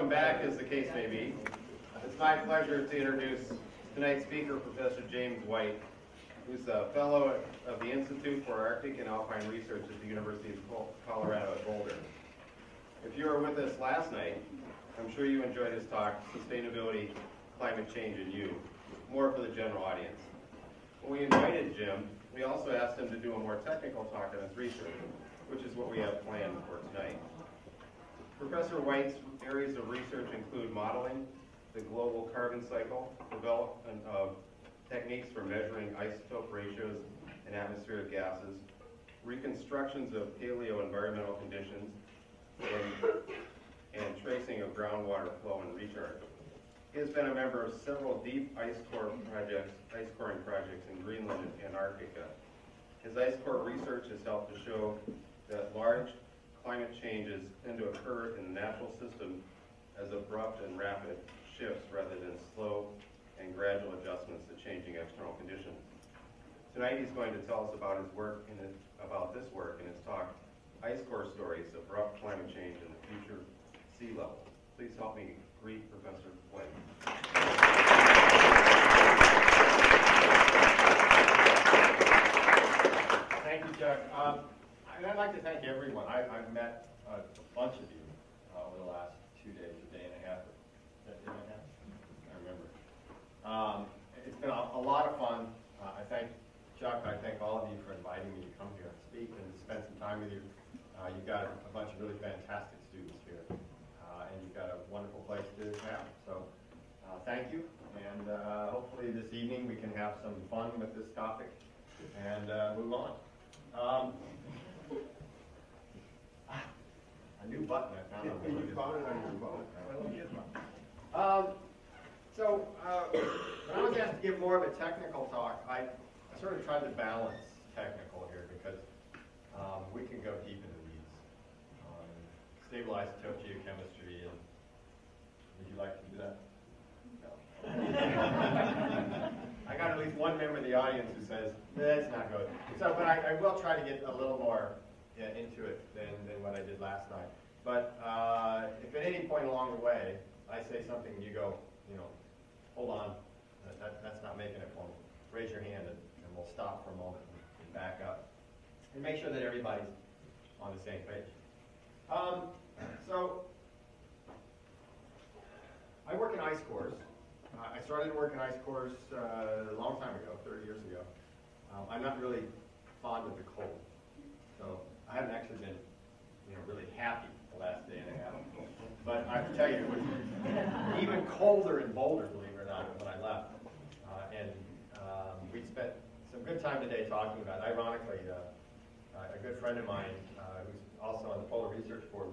welcome back, as the case may be. It's my pleasure to introduce tonight's speaker, Professor James White, who's a fellow of the Institute for Arctic and Alpine Research at the University of Colorado at Boulder. If you were with us last night, I'm sure you enjoyed his talk, Sustainability, Climate Change, and You, more for the general audience. When we invited Jim, we also asked him to do a more technical talk on his research, which is what we have planned for tonight. Professor White's areas of research include modeling, the global carbon cycle, development of techniques for measuring isotope ratios in atmospheric gases, reconstructions of paleo-environmental conditions, and, and tracing of groundwater flow and recharge. He has been a member of several deep ice core projects, ice coring projects in Greenland and Antarctica. His ice core research has helped to show that large climate changes tend to occur in the natural system as abrupt and rapid shifts rather than slow and gradual adjustments to changing external conditions. Tonight he's going to tell us about his work in about this work in his talk, Ice Core Stories, Abrupt Climate Change and the Future Sea Level. Please help me greet Professor White. Thank you, Chuck. Um, and I'd like to thank everyone. I, have met a bunch of you uh, over the last two days, a day and a half. That day and a half? I remember. Um, it's been a, a, lot of fun. Uh, I thank Chuck. I thank all of you for inviting me to come here and speak and spend some time with you. Uh, you've got a bunch of really fantastic students here, uh, and you've got a wonderful place to have. So uh, thank you, and uh, hopefully this evening we can have some fun with this topic and move on. Um, a new button I found on the You found it on your phone? Um, so, uh, when I was asked to give more of a technical talk, I, I sort of tried to balance technical here because um, we can go deep into these. Um, stable isotope geochemistry, and would you like to do that? No. I got at least one member of the audience who says, that's not good. So, but I, I will try to get a little more yeah, into it than, than what I did last night. But uh, if at any point along the way I say something you go, you know, hold on, that, that, that's not making it for me, raise your hand and, and we'll stop for a moment and back up. And make sure that everybody's on the same page. Um, so, I work in ice cores. Uh, I started to work in ice cores uh, a long time ago, 30 years ago. Um, I'm not really fond of the cold. So I haven't actually been, you know, really happy the last day and a half. But I to tell you, it was even colder in Boulder, believe it or not, when I left. Uh, and um, we spent some good time today talking about, ironically, uh, a good friend of mine uh, who's also on the Polar Research Board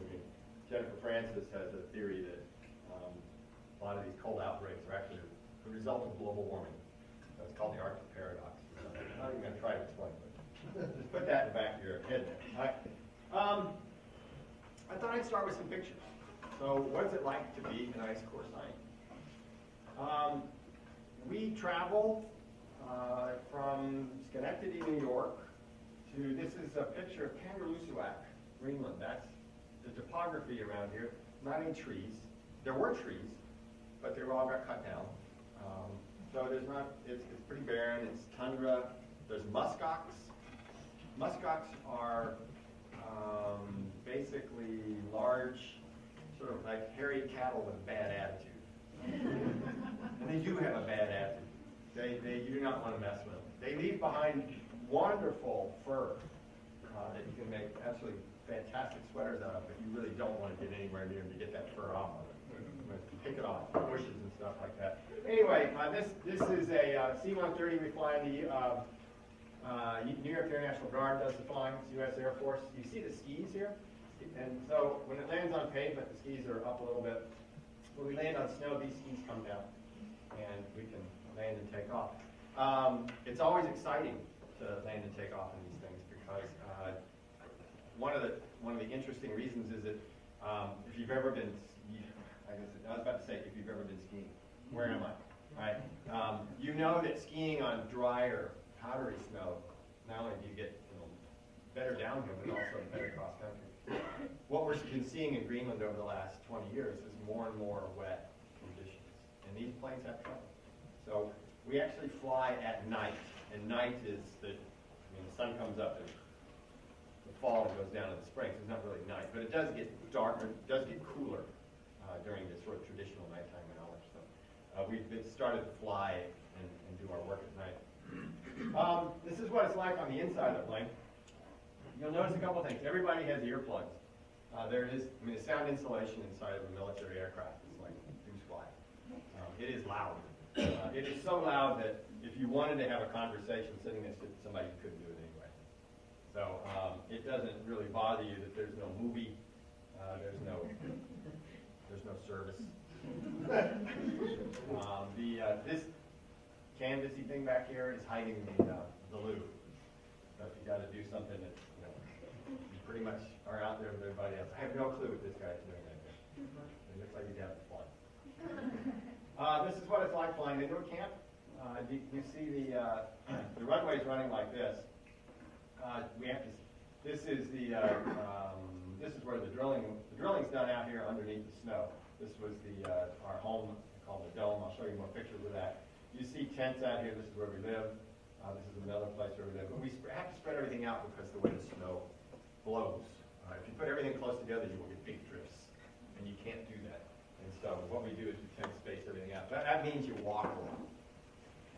Jennifer Francis, has a theory that um, a lot of these cold outbreaks are actually the result of global warming. That's called the Arctic paradox. I'm not even going to try to explain it. Just put that in the back of your head. Right. Um, I thought I'd start with some pictures. So what's it like to be an ice core scientist? Um, we travel uh, from Schenectady, New York, to, this is a picture of Kangerlussuaq, Greenland. That's the topography around here. Not any trees. There were trees, but they were all got cut down. Um, so there's not, it's, it's pretty barren. It's tundra. There's muskox, Muskox are um, basically large, sort of like hairy cattle with bad attitude. and they do have a bad attitude. They, they do not want to mess with them. They leave behind wonderful fur uh, that you can make absolutely fantastic sweaters out of, but you really don't want to get anywhere near them to get that fur off of it. Pick it off, bushes and stuff like that. Anyway, uh, this this is a uh, C-130 we fly in the uh, New York Air National Guard does the flying, U.S. Air Force. You see the skis here? And so when it lands on pavement, the skis are up a little bit. When we land on snow, these skis come down, and we can land and take off. Um, it's always exciting to land and take off in these things because uh, one of the one of the interesting reasons is that um, if you've ever been, I, guess, I was about to say if you've ever been skiing, where am I? Right? Um, you know that skiing on drier powdery snow, not only do you get you know, better downhill, but also better cross country. What you've been seeing in Greenland over the last 20 years is more and more wet conditions. And these planes have trouble. So we actually fly at night. And night is the, I mean, the sun comes up and the fall goes down in the spring. So it's not really night. But it does get darker, it does get cooler uh, during this sort of traditional nighttime hours. So uh, we've been, started to fly and, and do our work. Um, this is what it's like on the inside of the plane. You'll notice a couple things. Everybody has earplugs. Uh, there is, I mean, the sound insulation inside of a military aircraft is like goose fly. Um, it is loud. Uh, it is so loud that if you wanted to have a conversation sitting next to somebody, you couldn't do it anyway. So um, it doesn't really bother you that there's no movie, uh, there's no, there's no service. um, the uh, this canvasy thing back here is hiding the uh, the loo. So if you got to do something that you know, you pretty much are out there with everybody else. I have no clue what this guy's doing right there. It looks like he's having fun. Uh, this is what it's like flying into a camp. Uh, you, you see the uh, the runway's running like this. Uh, we have to. This is the. Uh, um, this is where the drilling. The drilling's done out here underneath the snow. This was the uh, our home called the dome. I'll show you more pictures of that. You see tents out here. This is where we live. Uh, this is another place where we live. But we have to spread everything out because the way the snow blows. Uh, if you put everything close together, you will get big drifts, and you can't do that. And so what we do is we space everything out. That, that means you walk a lot.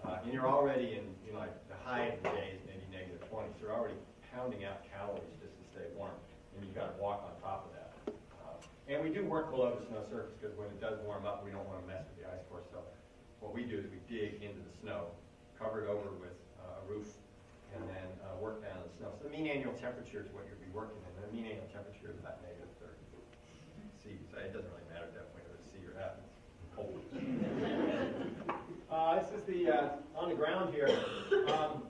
Uh, and you're already in, you know, like the high of the day is maybe negative 20, so you're already pounding out calories just to stay warm, and you've got to walk on top of that. Uh, and we do work below the snow surface because when it does warm up, we don't want to mess with the ice core. So what we do is we dig into the snow, cover it over with uh, a roof, and then uh, work down the snow. So the mean annual temperature is what you'll be working in. The mean annual temperature is about negative 30 C. So it doesn't really matter at that point whether it's C or F. It's cold. Uh, this is the, uh, on the ground here. Um,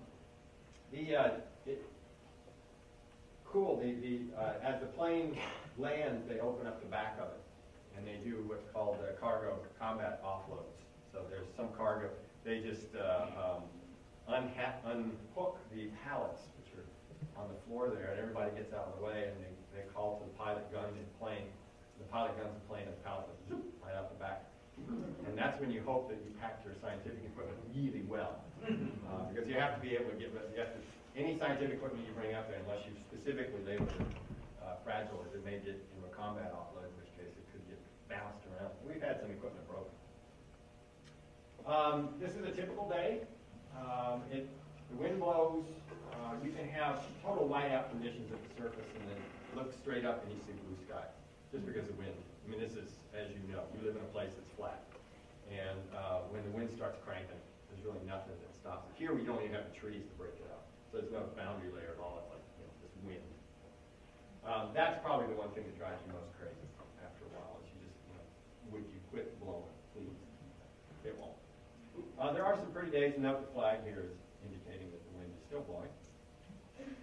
the, uh, it, cool, the, the, uh, as the plane lands, they open up the back of it. And they do what's called uh, cargo combat offloads. Some cargo, they just, uh, um, unhook the pallets, which are on the floor there, and everybody gets out of the way, and they, they call to the pilot gun in plane. The pilot guns in plane, and the pilot goes right out the back. And that's when you hope that you packed your scientific equipment really well. Uh, because you have to be able to get, rid- you to, any scientific equipment you bring up there, unless you've specifically labeled it uh, fragile, it may get into a combat offload, in which case it could get bounced around. We've had some equipment. Um, this is a typical day. Um, it, the wind blows, uh, you can have total whiteout conditions at the surface and then look straight up and you see blue sky, just because of wind. I mean, this is, as you know, you live in a place that's flat. And, uh, when the wind starts cranking, there's really nothing that stops it. Here, we don't even have the trees to break it up. So there's no boundary layer at all, it's like, you know, wind. Um, that's probably the one thing that drives you most crazy after a while, is you just, you know, would you quit blowing, please? It won't. Uh, there are some pretty days, and the flag here is indicating that the wind is still blowing.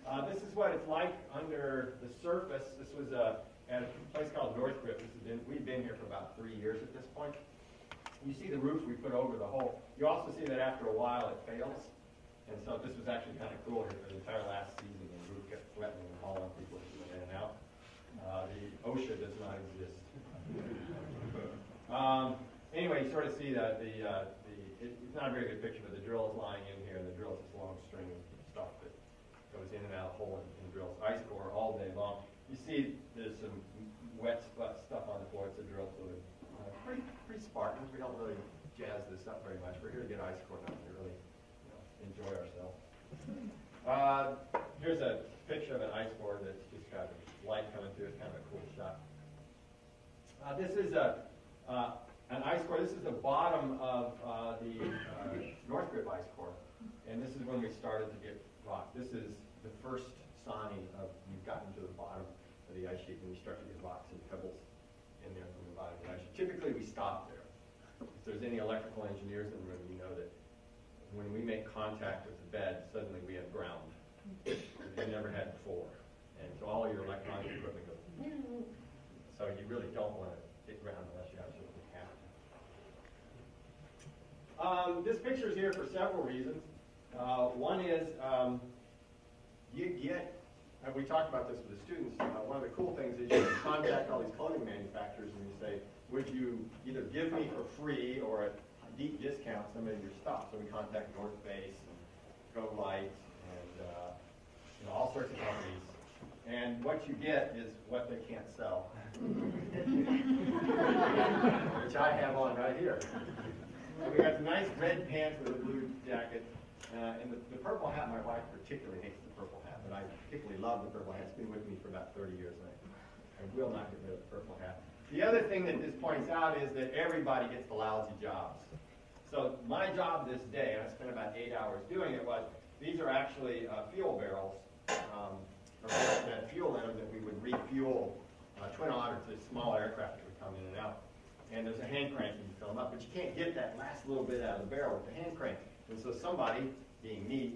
Uh, this is what it's like under the surface. This was uh, at a place called NorthGRIP. This been, we've been here for about three years at this point. You see the roof we put over the hole. You also see that after a while it fails. And so this was actually kind of cool here for the entire last season. The roof kept threatening and hauling people in and out. Uh, the OSHA does not exist. Um, anyway, you sort of see that the, uh, it's not a very good picture, but the drill is lying in here, and the drill is this long string of stuff that goes in and out of the hole and, and drills ice core all day long. You see there's some wet stuff on the floor, it's a drill fluid. Uh, pretty, pretty Spartan, we don't really jazz this up very much. We're here to get ice core done, to really you know, enjoy ourselves. Uh, here's a picture of an ice core that's just got light coming through, it's kind of a cool shot. Uh, this is a, uh, an ice core. This is the bottom of uh, the uh, NorthGRIP ice core. And this is when we started to get rock. This is the first sign of you've gotten to the bottom of the ice sheet when you start to get rocks and pebbles in there from the bottom of the ice sheet. Typically, we stop there. If there's any electrical engineers in the room, you know that when we make contact with the bed, suddenly we have ground. We never had before. And so all your electronic equipment goes, so you really don't want to hit ground unless you have to. Um, this picture is here for several reasons. Uh, one is um, you get, and we talked about this with the students, uh, one of the cool things is you contact all these clothing manufacturers and you say, would you either give me for free or at a deep discount some of your stuff? So we contact North Face and GoLite and, uh, you know, all sorts of companies. And what you get is what they can't sell. Which I have on right here. So we got the nice red pants with a blue jacket, uh, and the, the purple hat, my wife particularly hates the purple hat, but I particularly love the purple hat. It's been with me for about thirty years, and I, I will not get rid of the purple hat. The other thing that this points out is that everybody gets the lousy jobs. So my job this day, and I spent about eight hours doing it, was, these are actually uh, fuel barrels, um, that fuel in them that we would refuel uh, Twin Otter to small aircraft that would come in and out. And there's a hand crank you can fill them up, but you can't get that last little bit out of the barrel with the hand crank. And so somebody, being me,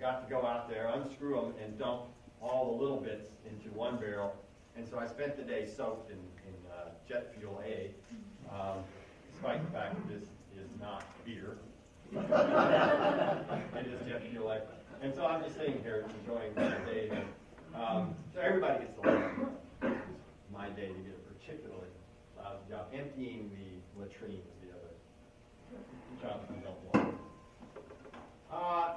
got to go out there, unscrew them, and dump all the little bits into one barrel. And so I spent the day soaked in, in uh, jet fuel A, um, despite the fact that this is not beer. it is jet fuel A. And so I'm just sitting here enjoying my day. Um, so everybody gets the is my day to get a particularly job. Emptying the latrine is the other job I don't want. Uh,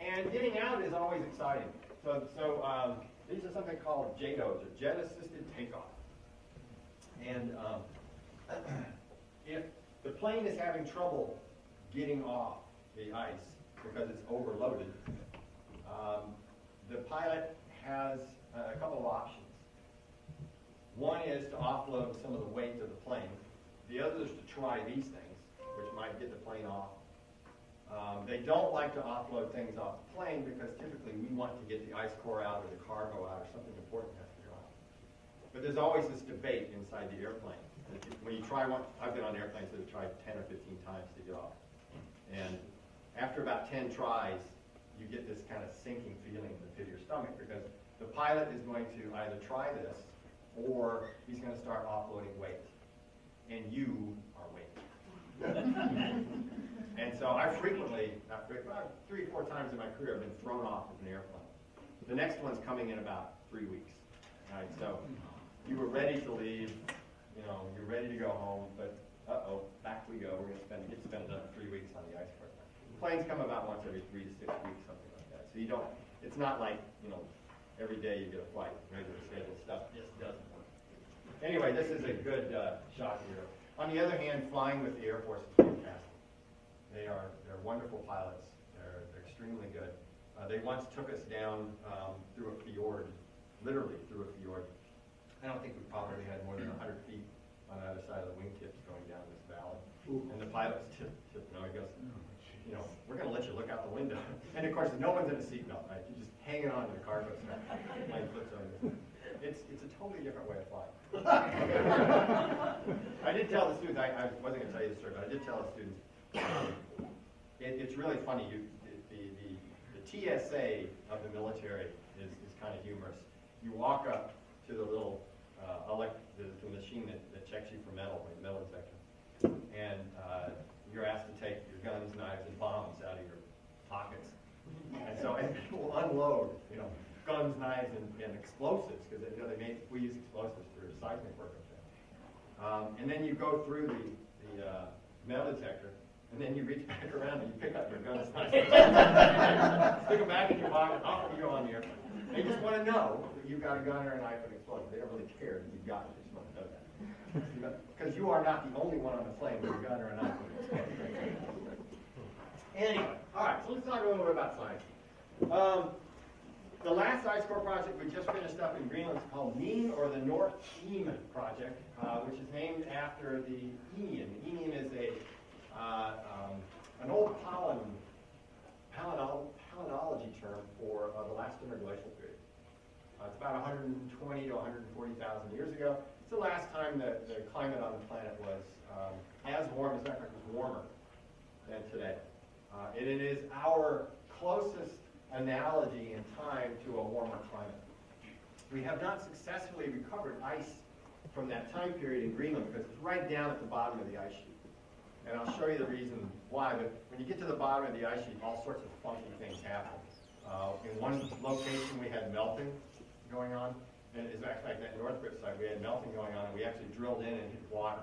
and getting out is always exciting. So, so um, these are something called JATOs, or Jet Assisted Takeoff. And um, if the plane is having trouble getting off the ice because it's overloaded, um, the pilot has a couple of options. One is to offload some of the weight of the plane. The other is to try these things, which might get the plane off. Um, they don't like to offload things off the plane because typically we want to get the ice core out or the cargo out or something important has to go out. But there's always this debate inside the airplane. When you try one, I've been on airplanes that have tried 10 or 15 times to get off. And after about 10 tries, you get this kind of sinking feeling in the pit of your stomach because the pilot is going to either try this or he's going to start offloading weight. And you are weight. and so I frequently, not frequently, three, four times in my career, I've been thrown off of an airplane. The next one's coming in about three weeks. All right, so you were ready to leave, you know, you're ready to go home, but uh-oh, back we go. We're going to spend, get to spend another three weeks on the ice course. Planes come about once every three to six weeks, something like that. So you don't, it's not like, you know, every day you get a flight, regular scheduled stuff just doesn't work. Anyway, this is a good uh, shot here. On the other hand, flying with the Air Force is fantastic. They are, they're wonderful pilots. They're, they're extremely good. Uh, they once took us down um, through a fjord, literally through a fjord. I don't think we probably had more than 100 feet on either side of the wingtips going down this valley. And the pilot's tip, tip, no, he goes, you know, we're going to let you look out the window. And of course, no one's in a seatbelt, right? You're just hanging on to the cargo strap. It's, it's a totally different way of flying. I did tell the students, I, I wasn't going to tell you the story, but I did tell the students, um, it, it's really funny. You, the, the, the TSA of the military is, is kind of humorous. You walk up to the little uh, elect, the, the machine that, that checks you for metal, like metal detector, and uh, you're asked to take guns, knives, and bombs out of your pockets. And so, and people unload, you know, guns, knives, and, and explosives, because you know, they make, we use explosives for seismic work. Um, and then you go through the, the uh, metal detector, and then you reach back around and you pick up your guns, knives, stick them back in your pocket, off you go on the airplane. They just want to know that you've got a gun or a knife and explosive. They don't really care that you've got it, they just want to know that. Because you are not the only one on the plane with a gun or a knife. Anyway, all right, so let's talk a little bit about science. Um, the last ice core project we just finished up in Greenland is called NEEM, or the North Eam Project, uh, which is named after the Eemian. Eemian is a uh, um, an old pollen, palinol, term for uh, the last interglacial period. Uh, it's about 120 to 140,000 years ago. It's the last time that the climate on the planet was um, as warm, as a matter fact, it was warmer than today. Uh, and it is our closest analogy in time to a warmer climate. We have not successfully recovered ice from that time period in Greenland because it's right down at the bottom of the ice sheet. And I'll show you the reason why, but when you get to the bottom of the ice sheet, all sorts of funky things happen. Uh, in one location, we had melting going on. And it's actually like that NorthGRIP site, we had melting going on, and we actually drilled in and hit water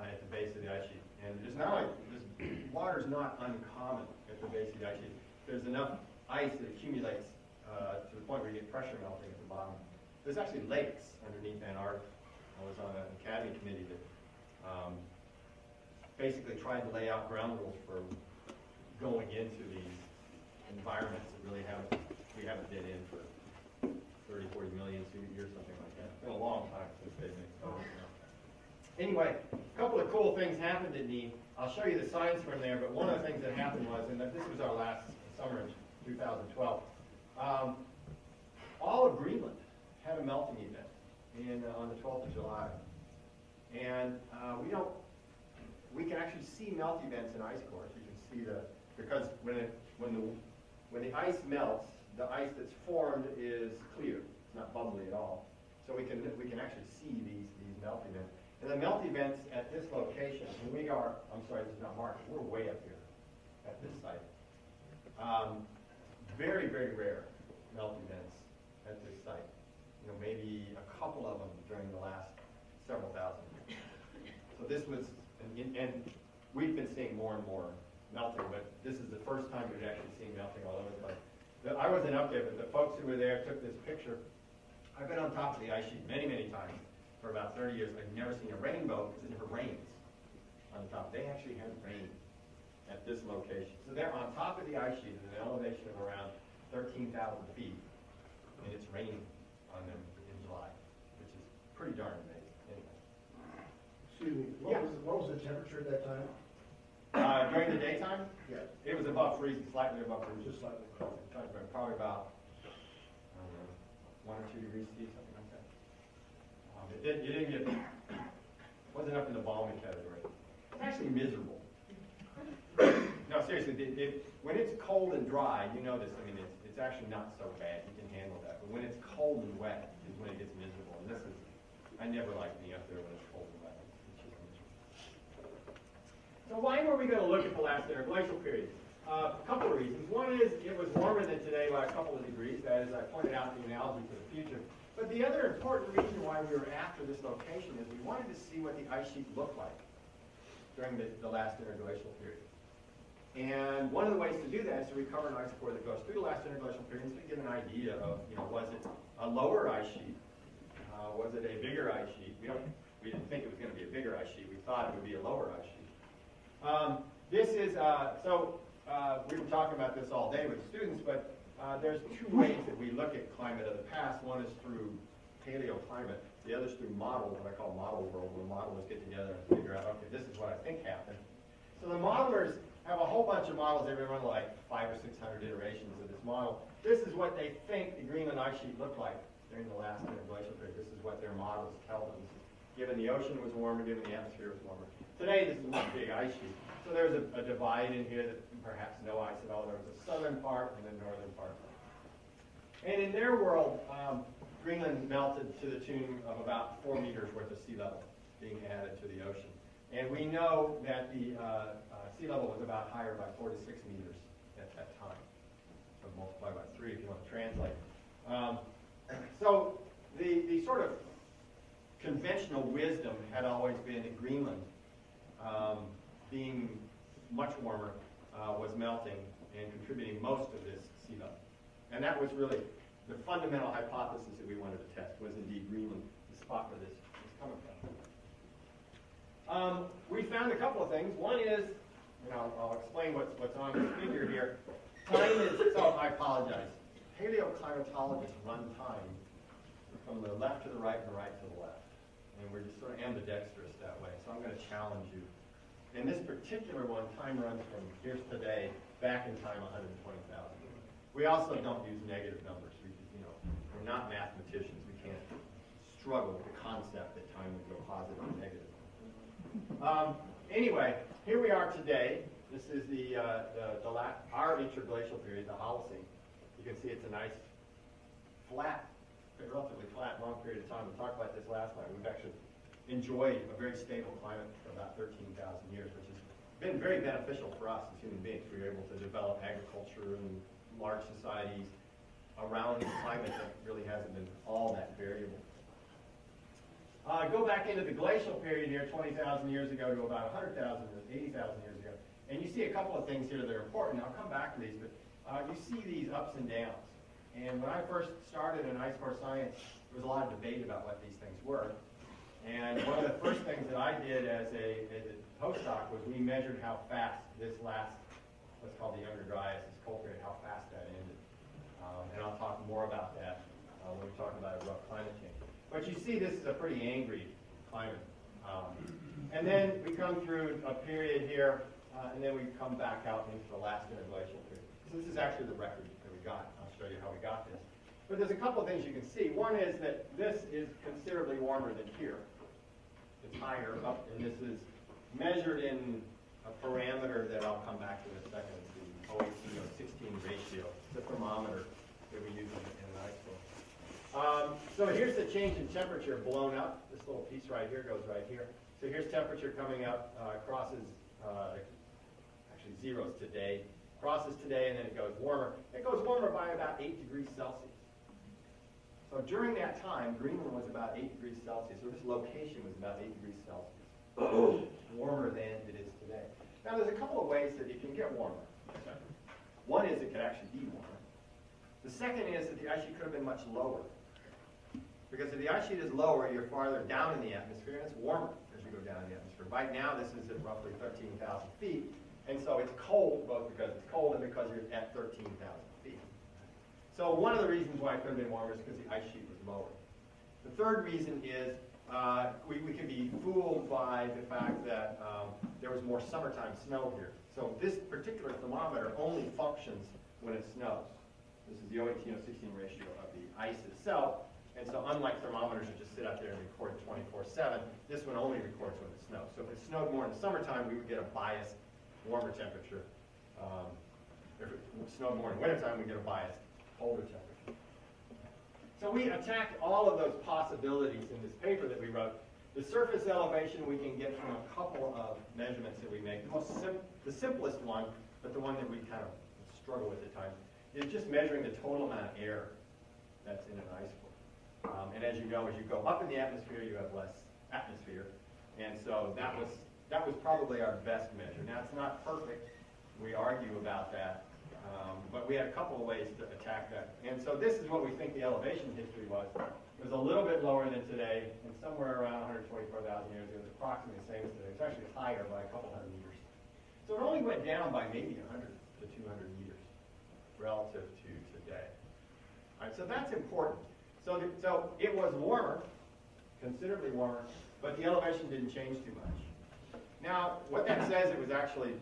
uh, at the base of the ice sheet. And it's not like, this, water is not uncommon at the base of the ice sheet. There's enough ice that accumulates uh, to the point where you get pressure melting at the bottom. There's actually lakes underneath Antarctica. I was on an academy committee that um, basically tried to lay out ground rules for going into these environments that really haven't, we haven't been in for 30, 40 million years, something like that. It's been a long time since they've been. Anyway, a couple of cool things happened at NEEM. I'll show you the signs from there, but one of the things that happened was, and this was our last summer in 2012, um, all of Greenland had a melting event in, uh, on the 12th of July. And uh, we don't, we can actually see melt events in ice cores. You can see the, because when it, when the, when the ice melts, the ice that's formed is clear. It's not bubbly at all. So we can, we can actually see these, these melt events. And the melt events at this location, and we are, I'm sorry, this is not marked, we're way up here at this site. Um, very, very rare melt events at this site. You know, maybe a couple of them during the last several thousand years. So this was, and, and we've been seeing more and more melting, but this is the first time we've actually seen melting all over the place. The- I wasn't up there, but the folks who were there took this picture. I've been on top of the ice sheet many, many times for about 30 years. I've never seen a rainbow because it never rains on the top. They actually had rain at this location. So they're on top of the ice sheet at an elevation of around 13,000 feet, and it's raining on them in July, which is pretty darn amazing. Anyway. Excuse me, what was, what was the temperature at that time? Uh, during the daytime, Yeah. it was above freezing, slightly above freezing. Just slightly. above. Probably about, I don't know, one or two degrees C, something It didn't, you didn't get, wasn't up in the balmy category. It's actually miserable. No, seriously, it, it, when it's cold and dry, you know this, I mean, it's, it's actually not so bad, you can handle that. But when it's cold and wet is when it gets miserable, and this is, I never like being up there when it's cold and wet. So why were we going to look at the last interglacial period? Uh, a couple of reasons. One is it was warmer than today by a couple of degrees. That is, I pointed out the analogy for the future. But the other important reason why we were after this location is we wanted to see what the ice sheet looked like during the, the last interglacial period. And one of the ways to do that is to recover an ice core that goes through the last interglacial period so we get an idea of, you know, was it a lower ice sheet? Uh, was it a bigger ice sheet? We don't, we didn't think it was going to be a bigger ice sheet. We thought it would be a lower ice sheet. Um, this is, uh, so uh, we were talking about this all day with students, but uh, there's two ways that we look at climate of the past. One is through paleoclimate. The other is through models, what I call model world, where modelers get together and figure out, okay, this is what I think happened. So the modelers have a whole bunch of models. They run like five or six hundred iterations of this model. This is what they think the Greenland ice sheet looked like during the last interglacial period. This is what their models tell them. Given the ocean was warmer, given the atmosphere was warmer. Today, this is one big ice sheet. So there's a, a divide in here that perhaps no ice at all. There was a southern part and a northern part. And in their world, um, Greenland melted to the tune of about four meters worth of sea level being added to the ocean. And we know that the uh, uh, sea level was about higher by four to six meters at that time. So multiply by three if you want to translate. Um, so the, the sort of conventional wisdom had always been that Greenland, um, being much warmer, uh, was melting and contributing most of this sea level. And that was really the fundamental hypothesis that we wanted to test, was indeed Greenland the spot where this is coming from. Um, we found a couple of things. One is, and I'll, I'll explain what's, what's on this figure here. Time is, so I apologize. Paleoclimatologists run time from the left to the right and the right to the left. And we're just sort of ambidextrous that way. So I'm going to challenge you. In this particular one, time runs from here's today back in time 120,000. We also don't use negative numbers. We, you know, we're not mathematicians. We can't struggle with the concept that time would go positive or negative. Um, anyway, here we are today. This is the, uh, the, the our interglacial period, the Holocene. You can see it's a nice, flat, relatively flat, long period of time. We talked about this last night. We've actually enjoyed a very stable climate for about 13,000 years, which has been very beneficial for us as human beings. We were able to develop agriculture and large societies around the climate that really hasn't been all that variable. Uh, go back into the glacial period here, 20,000 years ago to about 100,000 or 80,000 years ago. And you see a couple of things here that are important. I'll come back to these, but uh, you see these ups and downs. And when I first started in ice core science, there was a lot of debate about what these things were. And one of the first things that I did as a, as a postdoc was we measured how fast this last, what's called the Younger Dryas, this period, how fast that ended. Um, and I'll talk more about that uh, when we talk about abrupt climate change. But you see this is a pretty angry climate. Um, and then we come through a period here, uh, and then we come back out into the last interglacial period. So this is actually the record that we got. I'll show you how we got this. But there's a couple of things you can see. One is that this is considerably warmer than here. It's higher up, and this is measured in a parameter that I'll come back to in a second, the OAC-16 ratio. A thermometer that we use in, in ice core. Um, so here's the change in temperature blown up. This little piece right here goes right here. So here's temperature coming up, uh, crosses, uh, actually zeros today, crosses today, and then it goes warmer. It goes warmer by about 8 degrees Celsius. So during that time, Greenland was about 8 degrees Celsius, so this location was about 8 degrees Celsius, warmer than it is today. Now there's a couple of ways that it can get warmer. One is it could actually be warmer. The second is that the ice sheet could have been much lower. Because if the ice sheet is lower, you're farther down in the atmosphere, and it's warmer as you go down in the atmosphere. Right now, this is at roughly 13,000 feet, and so it's cold, both because it's cold and because you're at 13,000 feet. So one of the reasons why it could have been warmer is because the ice sheet was lower. The third reason is uh, we, we can be fooled by the fact that um, there was more summertime snow here. So this particular thermometer only functions when it snows. This is the 018-016 ratio of the ice itself. And so unlike thermometers that just sit out there and record 24-7, this one only records when it snows. So if it snowed more in the summertime, we would get a biased warmer temperature. Um, if it snowed more in wintertime, we get a biased So we attacked all of those possibilities in this paper that we wrote. The surface elevation we can get from a couple of measurements that we make. The, most sim the simplest one, but the one that we kind of struggle with at times, is just measuring the total amount of air that's in an ice core. Um, and as you know, as you go up in the atmosphere, you have less atmosphere. And so that was, that was probably our best measure. Now, it's not perfect. We argue about that. Um, but we had a couple of ways to attack that. And so this is what we think the elevation history was. It was a little bit lower than today, and somewhere around 124,000 years it was approximately the same as today. It's actually higher by a couple hundred meters. So it only went down by maybe 100 to 200 meters relative to today. All right, so that's important. So, the, so it was warmer, considerably warmer, but the elevation didn't change too much. Now, what that says, it was actually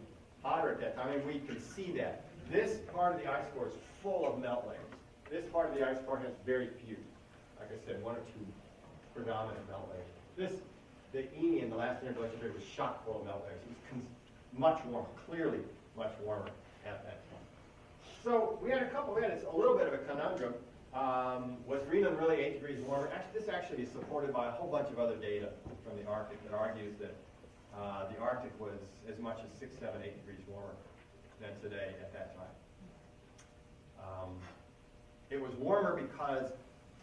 hotter at that time, I and we can see that. This part of the ice core is full of melt layers. This part of the ice core has very few. Like I said, one or two predominant melt layers. This, the Eemian, the last interglacial period, was chock full of melt layers. It was much warmer, clearly much warmer at that time. So we had a couple, had a little bit of a conundrum. Um, was Greenland really 8 degrees warmer? Actually, this actually is supported by a whole bunch of other data from the Arctic that argues that uh, the Arctic was as much as 6, 7, 8 degrees warmer than today at that time. Um, it was warmer because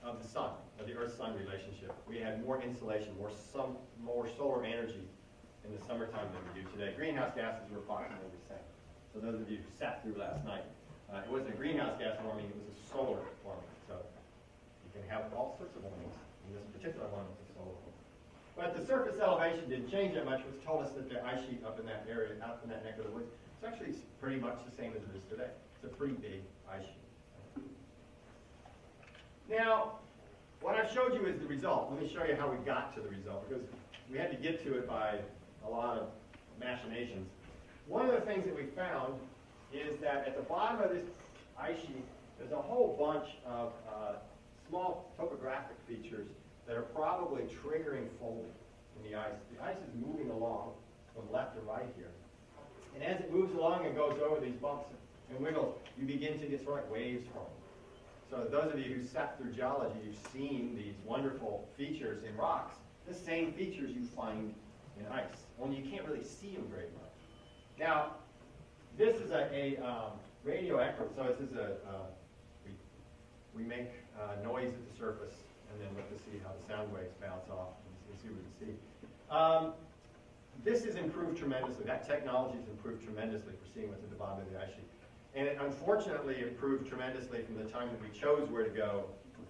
of the sun, of the Earth-Sun relationship. We had more insolation, more, sun, more solar energy in the summertime than we do today. Greenhouse gases were approximately the same. So those of you who sat through last night, uh, it wasn't a greenhouse gas warming, it was a solar warming. So you can have all sorts of warmings. And this particular one was a solar one. But the surface elevation didn't change that much, which told us that the ice sheet up in that area, out in that neck of the woods, it's actually pretty much the same as it is today. It's a pretty big ice sheet. Now, what I've showed you is the result. Let me show you how we got to the result, because we had to get to it by a lot of machinations. One of the things that we found is that at the bottom of this ice sheet, there's a whole bunch of uh, small topographic features that are probably triggering folding in the ice. The ice is moving along from left to right here. And as it moves along and goes over these bumps and wiggles, you begin to get sort of waves forming. So those of you who sat through geology, you've seen these wonderful features in rocks, the same features you find in ice, only you can't really see them very much. Now, this is a, a um, radioactive, so this is a, uh, we we make uh, noise at the surface and then look to see how the sound waves bounce off and see what we can see. Um, this has improved tremendously. That technology has improved tremendously for seeing what's at the bottom of the ice sheet. And it unfortunately improved tremendously from the time that we chose where to go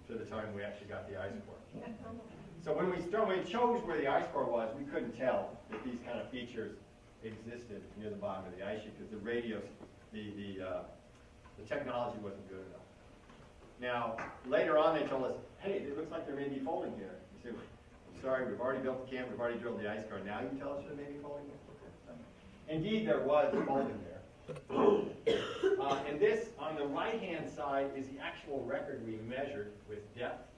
to the time we actually got the ice core. So when we, when we chose where the ice core was, we couldn't tell that these kind of features existed near the bottom of the ice sheet because the radios, the, the, uh, the technology wasn't good enough. Now, later on, they told us, hey, it looks like there may be folding here. Said, I'm sorry, we've already built the camp, we've already drilled the ice core. Now you tell us there may be folding here? Indeed, there was folding there. Uh, and this, on the right-hand side, is the actual record we measured with depth.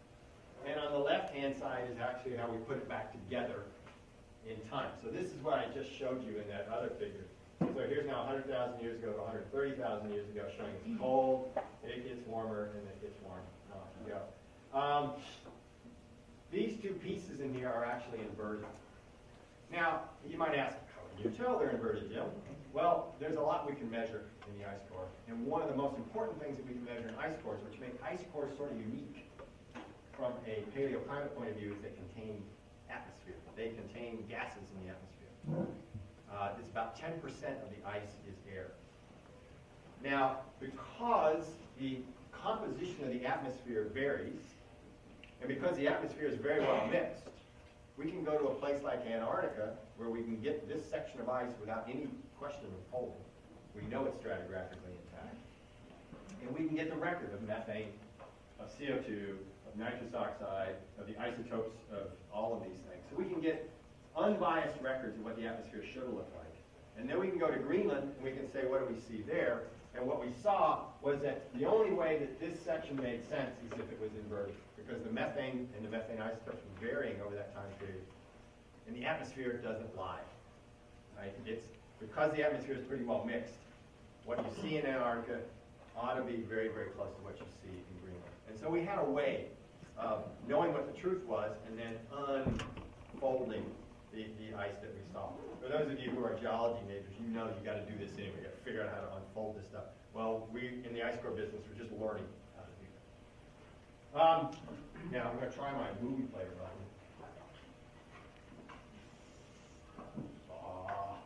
And on the left-hand side is actually how we put it back together in time. So this is what I just showed you in that other figure. So here's now 100,000 years ago to 130,000 years ago, showing it's cold, it gets warmer, and it gets warm. Off you go. Um, these two pieces in here are actually inverted. Now, you might ask, how can you tell they're inverted, Jim? Well, there's a lot we can measure in the ice core. And one of the most important things that we can measure in ice cores, which make ice cores sort of unique from a paleoclimate point of view, is they contain atmosphere. They contain gases in the atmosphere. Uh, it's about 10% of the ice is air. Now, because the composition of the atmosphere varies, and because the atmosphere is very well mixed, we can go to a place like Antarctica where we can get this section of ice without any question of folding. We know it's stratigraphically intact. And we can get the record of methane, of CO2, of nitrous oxide, of the isotopes of all of these things. So we can get unbiased records of what the atmosphere should look like. And then we can go to Greenland and we can say, what do we see there? And what we saw was that the only way that this section made sense is if it was inverted, because the methane and the methane isotopes were varying over that time period. And the atmosphere doesn't lie. Right? It's because the atmosphere is pretty well mixed. What you see in Antarctica ought to be very, very close to what you see in Greenland. And so we had a way of knowing what the truth was and then unfolding the, the ice that we saw. For those of you who are geology majors, you know you got to do this anyway. You got to figure out how to unfold this stuff. Well, we in the ice core business, we're just learning how to do that. Um, now I'm going to try my movie player button. Ah.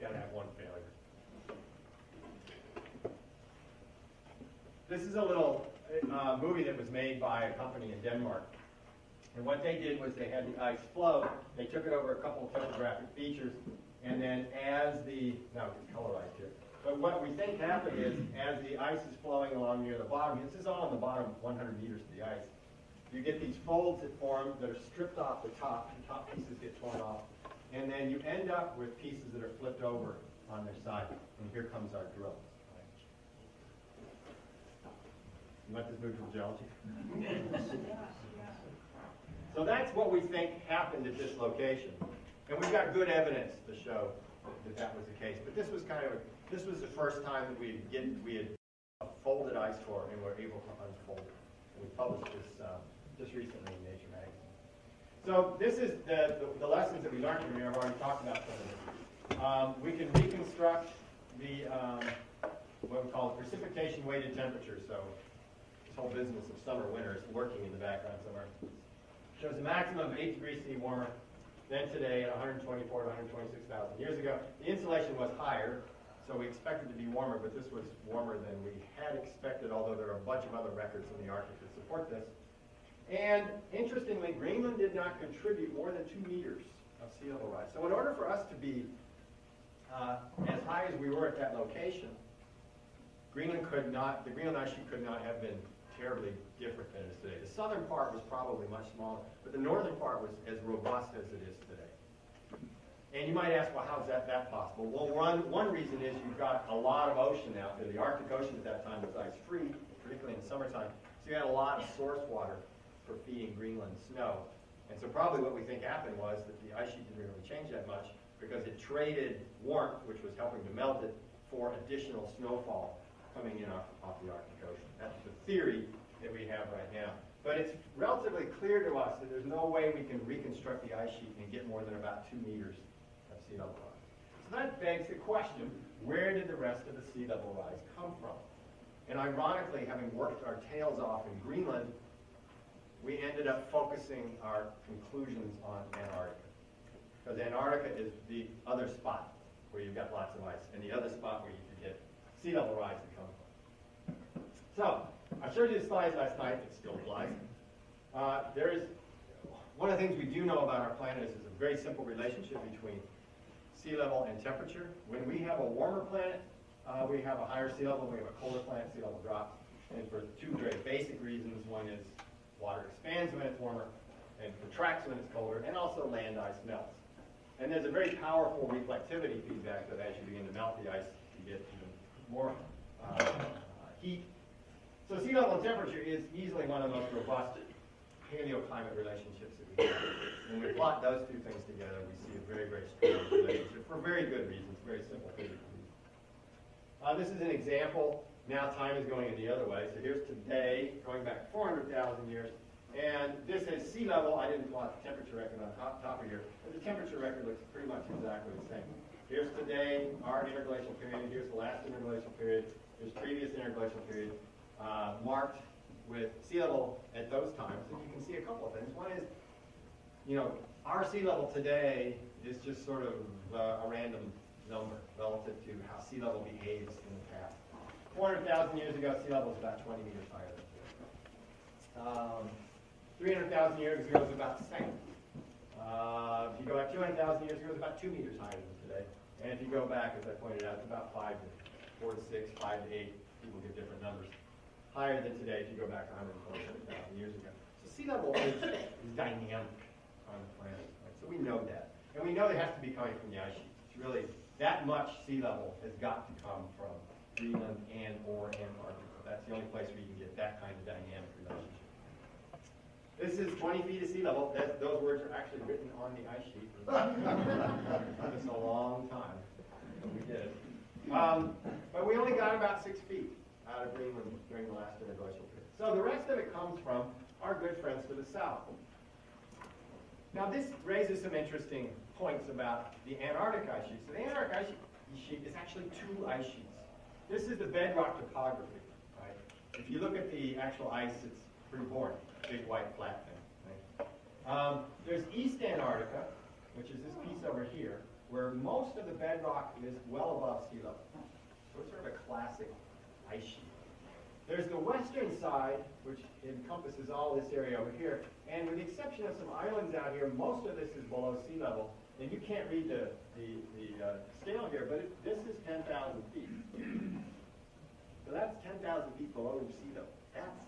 Gotta have one failure. This is a little uh, movie that was made by a company in Denmark. And what they did was they had the ice flow, they took it over a couple of topographic features, and then as the, now it's colorized here, but what we think happened is, as the ice is flowing along near the bottom, this is all on the bottom 100 meters of the ice, you get these folds that form that are stripped off the top, the top pieces get torn off, and then you end up with pieces that are flipped over on their side, and here comes our drill. You want this from geology? So that's what we think happened at this location. And we've got good evidence to show that that was the case. But this was kind of, this was the first time that we get, we had folded ice core and were able to unfold it. We published this uh, just recently in Nature magazine. So this is the, the, the lessons that we learned from here. I've already talked about some of it. Um, we can reconstruct the, um, what we call precipitation weighted temperature. So this whole business of summer, winter is working in the background somewhere shows a maximum of 8 degrees C warmer than today at 124 to 126,000 years ago. The insolation was higher, so we expected to be warmer, but this was warmer than we had expected, although there are a bunch of other records in the Arctic that support this. And interestingly, Greenland did not contribute more than 2 meters of sea level rise. So in order for us to be uh, as high as we were at that location, Greenland could not, the Greenland ice sheet could not have been terribly different than it is today. The southern part was probably much smaller, but the northern part was as robust as it is today. And you might ask, well, how's that, that possible? Well, one, one reason is you've got a lot of ocean out there. The Arctic Ocean at that time was ice-free, particularly in the summertime. So you had a lot of source water for feeding Greenland snow. And so probably what we think happened was that the ice sheet didn't really change that much because it traded warmth, which was helping to melt it, for additional snowfall coming in off, off the Arctic Ocean. That's the theory that we have right now. But it's relatively clear to us that there's no way we can reconstruct the ice sheet and get more than about two meters So that begs the question, where did the rest of the sea level rise come from? And ironically, having worked our tails off in Greenland, we ended up focusing our conclusions on Antarctica. Because Antarctica is the other spot where you've got lots of ice, and the other spot where you could get sea level rise to come from. So, I showed you the slides last night, it still applies. Uh, there is, one of the things we do know about our planet is there's a very simple relationship between sea level and temperature. When we have a warmer planet, uh, we have a higher sea level. When we have a colder planet, sea level drops. And for two very basic reasons. One is water expands when it's warmer and contracts when it's colder, and also land ice melts. And there's a very powerful reflectivity feedback that as you begin to melt the ice, you get even more uh, heat. So sea level temperature is easily one of the most robust paleoclimate relationships that we have. When we plot those two things together, we see a very, very strong relationship for very good reasons, very simple reasons. Uh, this is an example. Now time is going in the other way. So here's today, going back 400,000 years. And this is sea level. I didn't plot the temperature record on top, top of here, but the temperature record looks pretty much exactly the same. Here's today, our interglacial period. Here's the last interglacial period. Here's previous interglacial period, uh, marked with sea level at those times. And you can see a couple of things. One is, you know, our sea level today is just sort of uh, a random number relative to how sea level behaves in the past. 400,000 years ago, sea level was about 20 meters higher than today. Um, 300,000 years ago it was about the same. Uh, if you go back 200,000 years ago, it was about 2 meters higher than today. And if you go back, as I pointed out, it's about 5 to 4 to 6, 5 to 8. People get different numbers. Higher than today if you go back 127,000 years ago. So sea level is, is dynamic on the planet. Right? So we know that. And we know it has to be coming from the ice sheet. It's really that much sea level has got to come from Greenland and or Antarctica. That's the only place where you can get that kind of dynamic relationship. This is 20 feet of sea level. That, those words are actually written on the ice sheet. Us a long time, but we did. Um, but we only got about six feet out of Greenland during the last interglacial period. So the rest of it comes from our good friends to the south. Now this raises some interesting points about the Antarctic ice sheet. So the Antarctic ice sheet is actually two ice sheets. This is the bedrock topography. Right? If you look at the actual ice, it's pretty boring, big white flat thing. Right? Um, there's East Antarctica, which is this piece over here, where most of the bedrock is well above sea level. So it's sort of a classic There's the western side, which encompasses all this area over here, and with the exception of some islands out here, most of this is below sea level. And you can't read the, the, the uh, scale here, but it, this is 10,000 feet. So that's 10,000 feet below sea level. That's,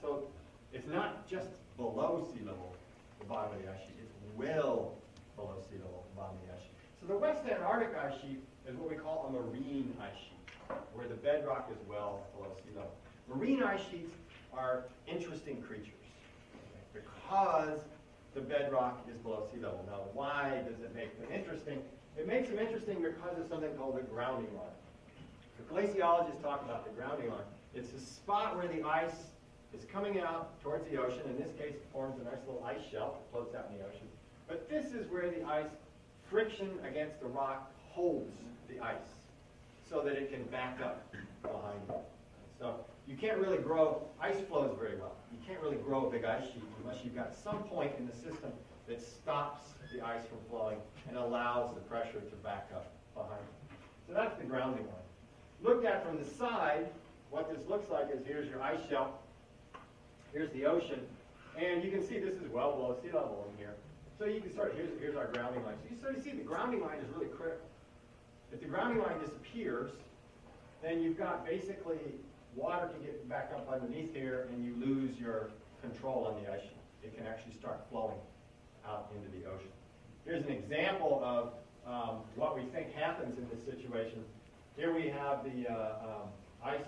so it's not just below sea level, the bottom of the ice sheet, it's well below sea level, the bottom of the ice sheet. So the West Antarctic ice sheet is what we call a marine ice sheet, where the bedrock is well below sea level. Marine ice sheets are interesting creatures because the bedrock is below sea level. Now, why does it make them interesting? It makes them interesting because of something called the grounding line. The glaciologists talk about the grounding line. It's a spot where the ice is coming out towards the ocean. In this case, it forms a nice little ice shelf that floats out in the ocean. But this is where the ice, friction against the rock, holds the ice so that it can back up behind it. So you can't really grow, ice flows very well. You can't really grow a big ice sheet unless you've got some point in the system that stops the ice from flowing and allows the pressure to back up behind it. So that's the grounding line. Looked at from the side, what this looks like is here's your ice shelf, here's the ocean, and you can see this is well below sea level in here. So you can sort of, here's, here's our grounding line. So you sort of see the grounding line is really critical. If the grounding line disappears, then you've got basically water can get back up underneath here and you lose your control on the ice sheet. It can actually start flowing out into the ocean. Here's an example of um, what we think happens in this situation. Here we have the uh, um, ice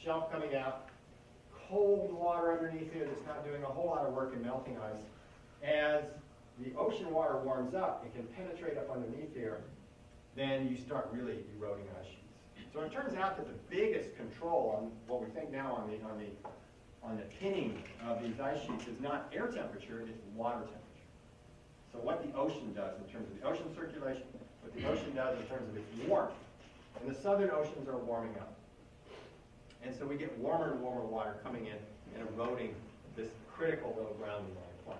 shelf coming out, cold water underneath here that's not doing a whole lot of work in melting ice. As the ocean water warms up, it can penetrate up underneath here, then you start really eroding ice sheets. So it turns out that the biggest control on what we think now on the, on the, on the pinning of these ice sheets is not air temperature, it's water temperature. So what the ocean does in terms of the ocean circulation, what the ocean does in terms of its warmth. And the southern oceans are warming up. And so we get warmer and warmer water coming in and eroding this critical little grounding line.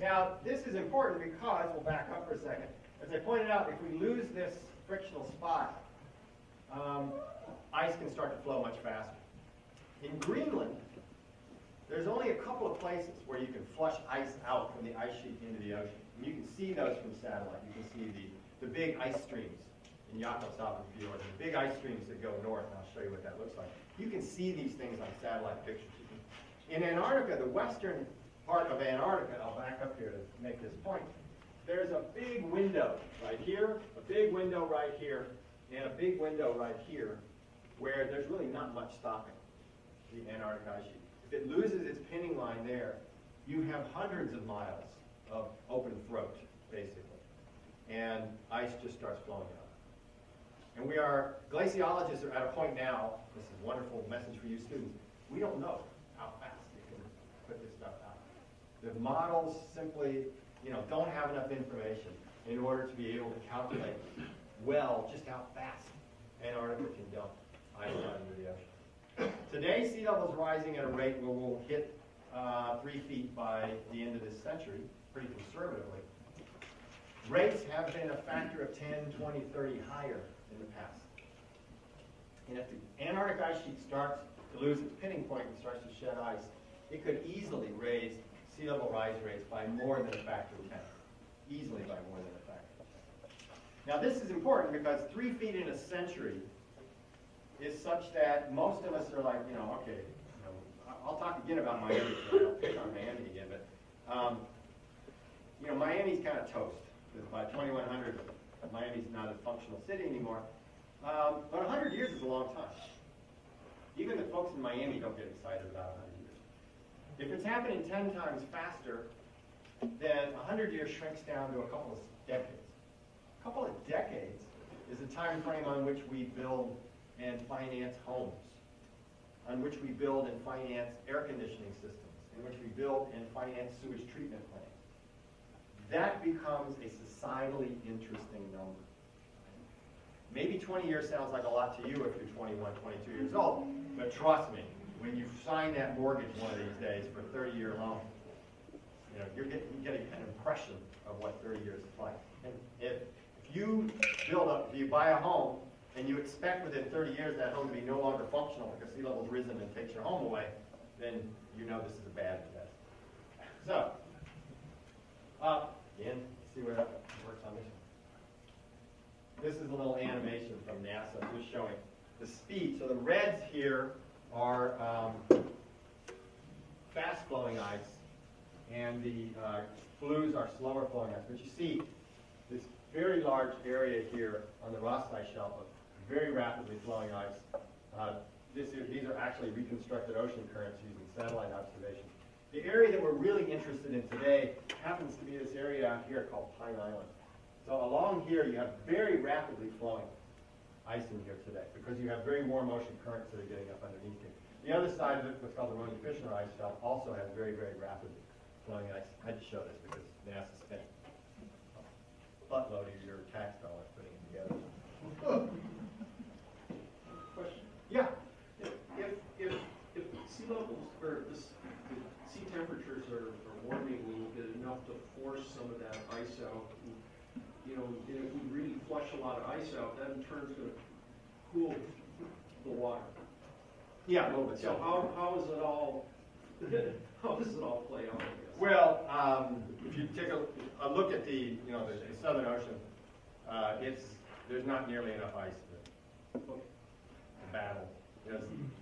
Now, this is important because, we'll back up for a second. As I pointed out, if we lose this frictional spot, um, ice can start to flow much faster. In Greenland, there's only a couple of places where you can flush ice out from the ice sheet into the ocean. And you can see those from satellite. You can see the, the big ice streams in Jakobshavn Fjord, the big ice streams that go north, and I'll show you what that looks like. You can see these things on satellite pictures. In Antarctica, the western part of Antarctica, I'll back up here to make this point, there's a big window right here, a big window right here, and a big window right here, where there's really not much stopping the Antarctic ice sheet. If it loses its pinning line there, you have hundreds of miles of open throat, basically. And ice just starts flowing out. And we are, glaciologists are at a point now, this is a wonderful message for you students, we don't know how fast you can put this stuff out. The models simply, you know, don't have enough information in order to be able to calculate well just how fast Antarctica can dump ice out into the ocean. Today, sea level is rising at a rate where we'll hit uh, three feet by the end of this century, pretty conservatively. Rates have been a factor of 10, 20, 30 higher in the past. And if the Antarctic ice sheet starts to lose its pinning point and starts to shed ice, it could easily raise sea level rise rates by more than a factor of 10. Easily by more than a factor of 10. Now this is important because three feet in a century is such that most of us are like, you know, okay, you know, I'll talk again about Miami. I'll pick on Miami again, but, um, you know, Miami's kind of toast. By 2100, Miami's not a functional city anymore. Um, but 100 years is a long time. Even the folks in Miami don't get excited about 100 years. If it's happening 10 times faster, then 100 years shrinks down to a couple of decades. A couple of decades is the time frame on which we build and finance homes, on which we build and finance air conditioning systems, in which we build and finance sewage treatment plants. That becomes a societally interesting number. Maybe 20 years sounds like a lot to you if you're 21, 22 years old, but trust me, when you sign that mortgage one of these days for a 30-year loan, you know, you're getting, you're an impression of what 30 years is like. And if, if you build up, if you buy a home and you expect within 30 years that home to be no longer functional because sea level's risen and takes your home away, then you know this is a bad investment. So, uh, again, see where that works on this one. This is a little animation from NASA just showing the speed. So the reds here are um, fast flowing ice, and the uh, blues are slower flowing ice. But you see this very large area here on the Ross Ice Shelf of very rapidly flowing ice. Uh, this is, these are actually reconstructed ocean currents using satellite observation. The area that we're really interested in today happens to be this area out here called Pine Island. So along here, you have very rapidly flowing ice in here today because you have very warm ocean currents that are getting up underneath here. The other side of it, what's called the Ronne Filchner ice shelf, also has very, very rapid flowing ice. I had to show this because NASA spent a buttload of your tax dollars putting it together. Question. Yeah, If, if, if if sea levels, or the, the sea temperatures are, are warming a little bit enough to force some of that ice out, you know, and if we really flush a lot of ice out, that in turn is gonna cool the water. yeah, a little bit. So how, how is it all, how does it all play out, I guess? Well, um, if you take a, a look at the, you know, the, the Southern Ocean, uh, it's, there's not nearly enough ice to, to battle. There's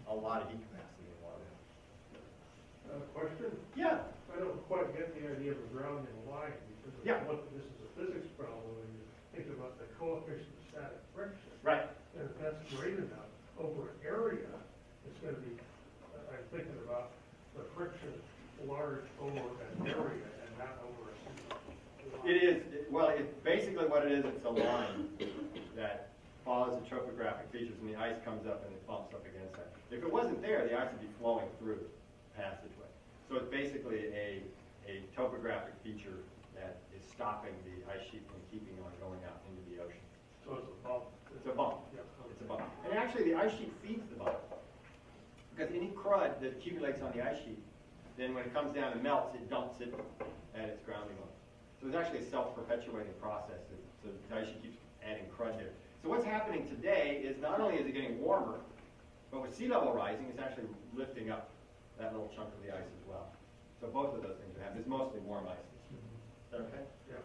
a lot of heat capacity in the water. Uh, question? Yeah, I don't quite get the idea of a grounding line, because Yeah. what, this is a physics problem, when you think about the coefficient of static friction. right. And if that's great enough over an area, it's gonna be, uh, I'm thinking about the friction large over an area and not over a single. line. It is, it- well, it, basically what it is, it's a line that follows the topographic features and the ice comes up and it bumps up against that. If it wasn't there, the ice would be flowing through the passageway. So it's basically a, a topographic feature that is stopping the ice sheet from keeping on going out into the ocean. So it's a bump. It's a bump. Yeah. It's a bump. And actually, the ice sheet feeds the bump. Because any crud that accumulates on the ice sheet, then when it comes down and melts, it dumps it at its grounding level. So it's actually a self-perpetuating process. So the ice sheet keeps adding crud there. So what's happening today is not only is it getting warmer, but with sea level rising, it's actually lifting up that little chunk of the ice as well. So both of those things are happening. It's mostly warm ice. Okay? Yeah.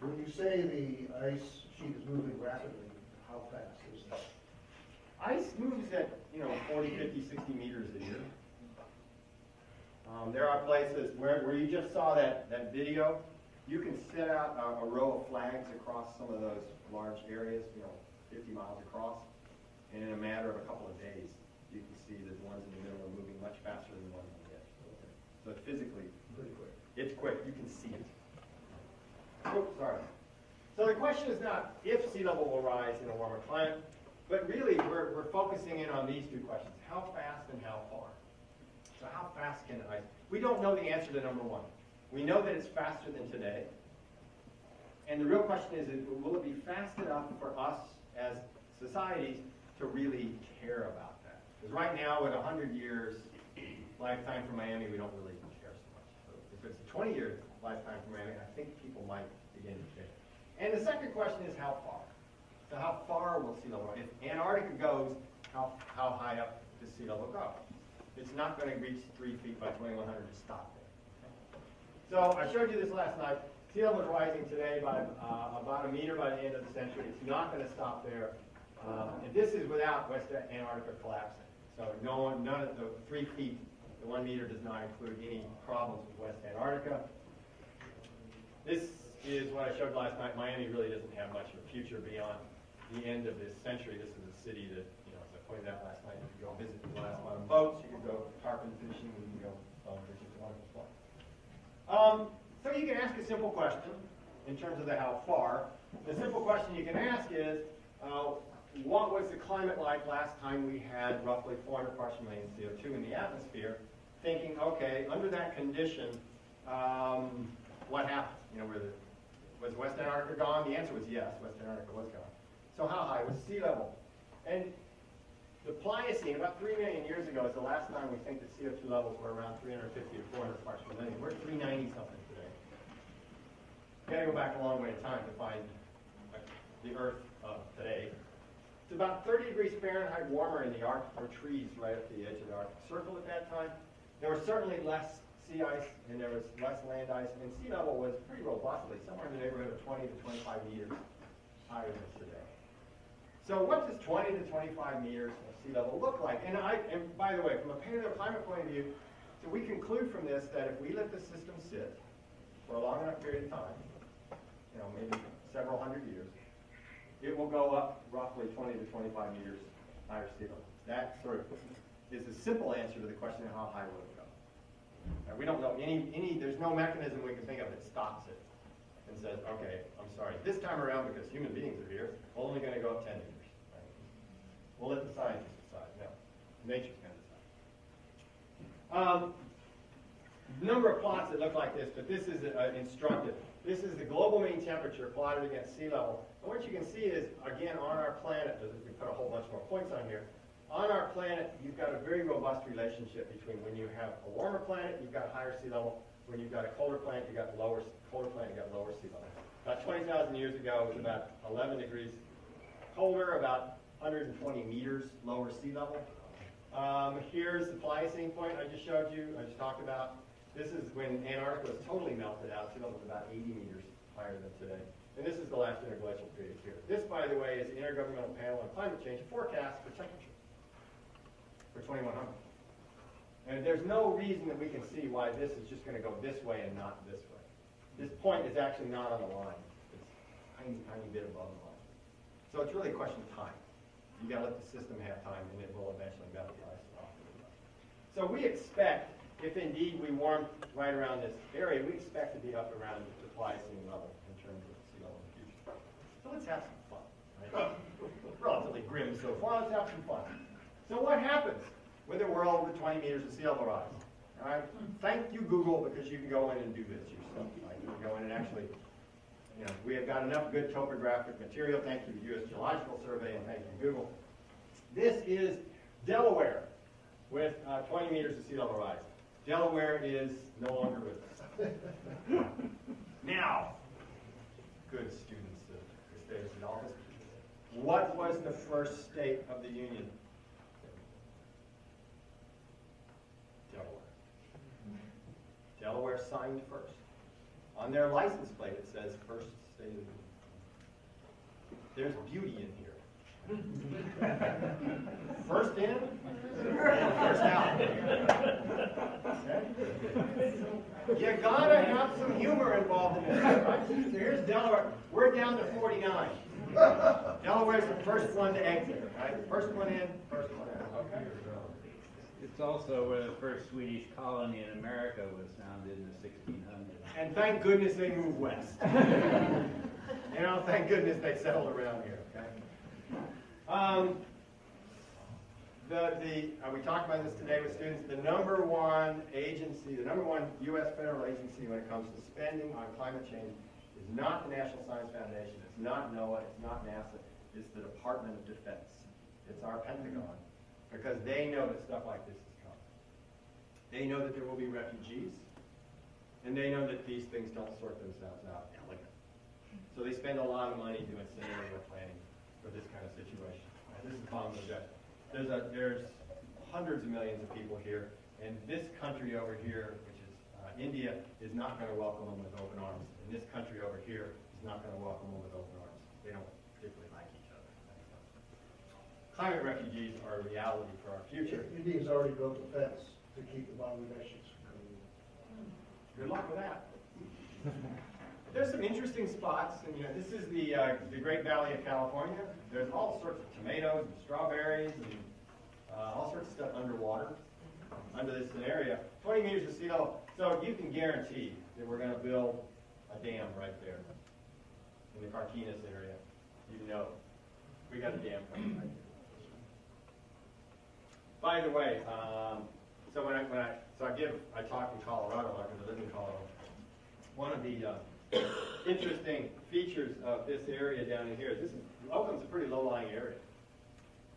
When you say the ice sheet is moving rapidly, how fast is that? Ice moves at, you know, 40, 50, 60 meters a year. Um, there are places where, where you just saw that, that video, you can set out a, a row of flags across some of those large areas, you know, 50 miles across, and in a matter of a couple of days, you can see that the ones in the middle are moving much faster than the ones on the edge. So physically, Pretty quick. it's quick, you can see it. Oops, sorry. So the question is not if sea level will rise in a warmer climate, but really we're, we're focusing in on these two questions, how fast and how far. So how fast can it rise? we don't know the answer to number one. We know that it's faster than today. And the real question is, will it be fast enough for us as societies to really care about that? Because right now, at 100 years lifetime for Miami, we don't really care so much. So if it's a 20-year lifetime for Miami, I think people might. And the second question is how far? So how far will sea level rise? If Antarctica goes, how, how high up does sea level go? It's not going to reach three feet by 2100 to stop there. So I showed you this last night. Sea level is rising today by uh, about a meter by the end of the century. It's not going to stop there. Um, and this is without West Antarctica collapsing. So no one, none of the three feet, the one meter does not include any problems with West Antarctica. This is what I showed last night. Miami really doesn't have much of a future beyond the end of this century. This is a city that, you know, as I pointed out last night, you could go visit the last bottom boats, you can go tarpon fishing, you can go fishing. It's a wonderful spot. Um, so you can ask a simple question in terms of the how far. The simple question you can ask is, uh, what was the climate like last time we had roughly 400 parts per million CO2 in the atmosphere? Thinking, okay, under that condition, um, what happened? You know, were the, was West Antarctica gone? The answer was yes, West Antarctica was gone. So how high was sea level? And the Pliocene, about 3 million years ago, is the last time we think that CO2 levels were around 350 to 400 parts per million. We're at 390 something today. You Got to go back a long way in time to find uh, the Earth of today. It's about 30 degrees Fahrenheit warmer in the Arctic. Were trees right to the edge of the Arctic Circle at that time. There were certainly less sea ice and there was less land ice, and sea level was pretty robustly somewhere in the neighborhood of 20 to 25 meters higher than today. So what does 20 to 25 meters of sea level look like? And I, and by the way, from a paleoclimate point of view, so we conclude from this that if we let the system sit for a long enough period of time, you know, maybe several hundred years, it will go up roughly 20 to 25 meters higher sea level. That sort of is a simple answer to the question of how high will it Uh, we don't know any, any, there's no mechanism we can think of that stops it and says, okay, I'm sorry, this time around because human beings are here, we're only going to go up 10 meters. Right? We'll let the scientists decide. No, nature's going to decide. Um, number of plots that look like this, but this is uh, instructive. This is the global mean temperature plotted against sea level. And what you can see is, again, on our planet, we put a whole bunch more points on here. On our planet, you've got a very robust relationship between when you have a warmer planet, you've got higher sea level. When you've got a colder planet, you've got lower, colder planet, you've got lower sea level. About 20,000 years ago, it was about 11 degrees colder, about 120 meters lower sea level. Um, here's the Pliocene point I just showed you, I just talked about. This is when Antarctica was totally melted out. Sea level was about 80 meters higher than today. And this is the last interglacial period here. This, by the way, is the Intergovernmental Panel on Climate Change forecast for temperature for 2100. And there's no reason that we can see why this is just going to go this way and not this way. This point is actually not on the line. It's a tiny, tiny bit above the line. So it's really a question of time. You've got to let the system have time, and it will eventually melt the ice off. So we expect, if indeed we warm right around this area, we expect to be up around the Pliocene level in terms of sea level in the future. So let's have some fun. Right? Relatively grim so far. Let's have some fun. So what happens with a world with 20 meters of sea level rise? All right. Thank you, Google, because you can go in and do this yourself. Right? You can go in and actually you know, we have got enough good topographic material. Thank you, U.S. Geological Survey, and thank you, Google. This is Delaware. with uh, 20 meters of sea level rise. Delaware is no longer with us. Now, good students of Gustavus Adolphus, what was the first state of the Union? Delaware. Delaware signed first. On their license plate, it says first state of the Union. There's beauty in here. First in, first out. Okay? You gotta have some humor involved in this, right? So here's Delaware, we're down to forty-nine. Delaware's the first one to exit, right? First one in, first one out, okay? It's also where the first Swedish colony in America was founded in the 1600s. And thank goodness they moved west. You know, thank goodness they settled around here, okay? Um, the, the, uh, we talked about this today with students, the number one agency, the number one U.S. federal agency when it comes to spending on climate change is not the National Science Foundation, it's not NOAA, it's not NASA, it's the Department of Defense. It's our Pentagon, because they know that stuff like this is coming. They know that there will be refugees, and they know that these things don't sort themselves out elegantly. So they spend a lot of money doing scenario planning for this kind of situation. This is the. There's a, there's hundreds of millions of people here, and this country over here, which is uh, India, is not going to welcome them with open arms. And this country over here is not going to welcome them with open arms. They don't particularly like each other. Climate refugees are a reality for our future. India's already built a fence to keep the Bangladeshis from coming in. Good luck with that. There's some interesting spots, and you know, this is the, uh, the Great Valley of California. There's all sorts of tomatoes and strawberries and uh, all sorts of stuff underwater, under this area. 20 meters of sea level, so you can guarantee that we're going to build a dam right there in the Carquinez area. You know, we got a dam coming right there. By the way, um, so when I, when I, so I give, I talk in Colorado, I live in Colorado. One of the uh, interesting features of this area down in here, this is, Oakland's a pretty low-lying area.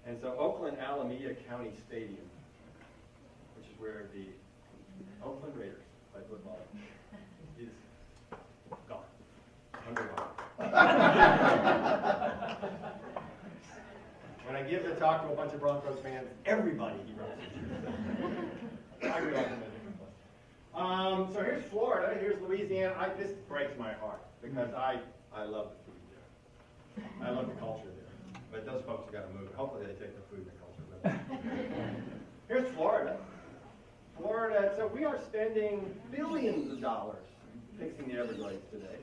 And so Oakland Alameda County Stadium, which is where the Oakland Raiders play football, is gone, underwater. When I give the talk to a bunch of Broncos fans, everybody erupts. I grew up in a different place. Um, so here's Florida, here's Louisiana. I, this breaks my heart because I, I love the food there. I love the culture there. But those folks have got to move. Hopefully they take the food and the culture with them. Here's Florida. Florida, so we are spending billions of dollars fixing the Everglades today.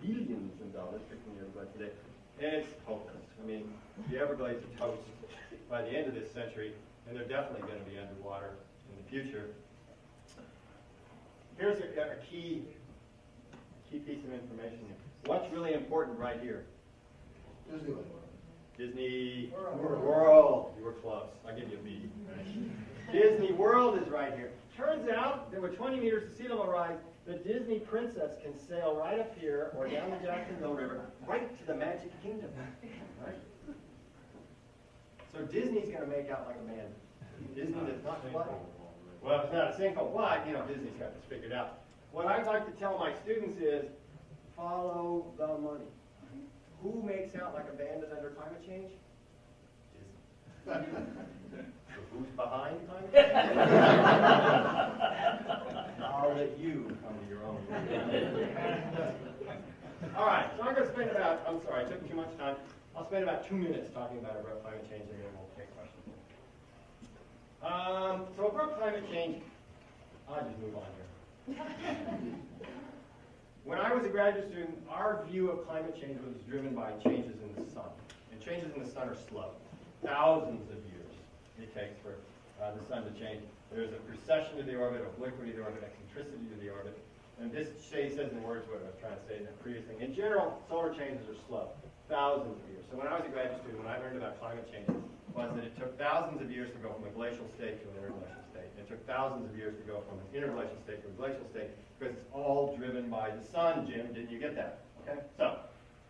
Billions of dollars fixing the Everglades today. And it's hopeless. I mean, the Everglades are toast by the end of this century, and they're definitely going to be underwater in the future. Here's a, a key, key piece of information here. What's really important right here? Disney World. Disney World. You were close. I'll give you a B. Disney World is right here. Turns out there were 20 meters of sea level rise. The Disney princess can sail right up here or down the Jacksonville River, right to the Magic Kingdom. Right? So Disney's going to make out like a man. Disney does not play. Well, it's not a single, but you know Disney's got this figured out. What I'd like to tell my students is, follow the money. Who makes out like a bandit under climate change? Disney. So who's behind climate change? I'll let you come to your own. All right, so I'm going to spend about, I'm sorry, I took too much time. I'll spend about two minutes talking about about climate change and then we'll take questions. Um, so about climate change, I'll just move on here. When I was a graduate student, our view of climate change was driven by changes in the sun. And changes in the sun are slow. Thousands of years it takes for uh, the sun to change. There's a precession to the orbit, obliquity to the orbit, eccentricity to the orbit. And this says in words what I was trying to say in the previous thing. In general, solar changes are slow. Thousands of years. So when I was a graduate student, when I learned about climate change, was that it took thousands of years to go from a glacial state to an interglacial state. It took thousands of years to go from an interglacial state to a glacial state because it's all driven by the sun, Jim. Didn't you get that? Okay. So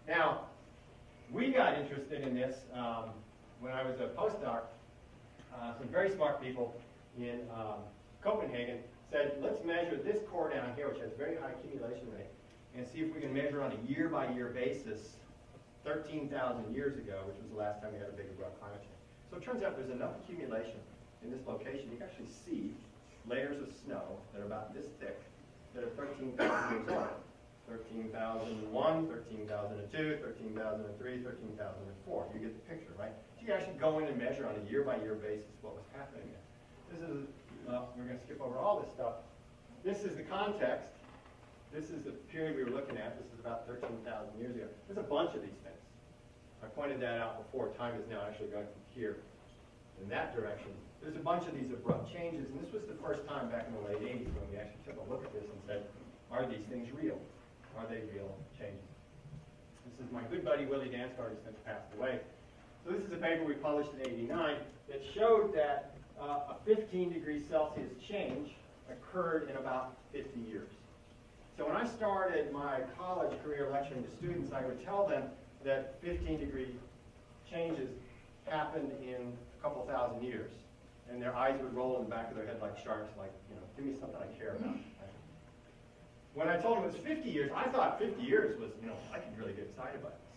now we got interested in this um, when I was a postdoc. Uh, some very smart people in um, Copenhagen said, let's measure this core down here, which has very high accumulation rate, and see if we can measure on a year-by-year basis 13,000 years ago, which was the last time we had a big abrupt climate change. So it turns out there's enough accumulation in this location, you can actually see layers of snow that are about this thick that are 13,000 years old. 13,001, 13,002, 13,003, 13,004. You get the picture, right? So you actually go in and measure on a year-by-year basis what was happening there. This is, uh, we're going to skip over all this stuff. This is the context. This is the period we were looking at. This is about 13,000 years ago. There's a bunch of these things. I pointed that out before. Time is now actually going from here in that direction. There's a bunch of these abrupt changes, and this was the first time back in the late 80s when we actually took a look at this and said, are these things real? Are they real changes? This is my good buddy Willie Dansgaard, who's since passed away. So this is a paper we published in 89 that showed that uh, a 15 degrees Celsius change occurred in about 50 years. So when I started my college career lecturing to students, I would tell them that 15 degree changes happened in a couple thousand years. And their eyes would roll in the back of their head like sharks, like, you know, give me something I care about. When I told them it was 50 years, I thought 50 years was, you know, I could really get excited about this.